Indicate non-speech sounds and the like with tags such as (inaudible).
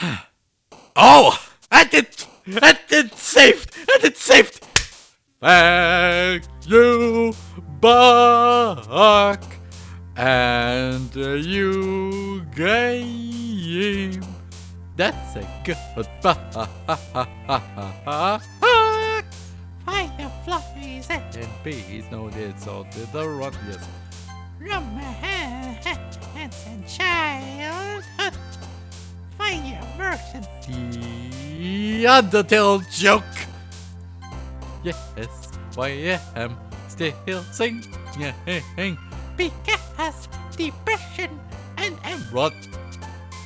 (gasps) oh! And it, and it saved! And it saved! Thank you, Buck! And you game. That's a good Buck! (laughs) Fireflies And bees know it's all to the run, yes. The Undertale joke. Yes, why I am still singing. because depression and, Rot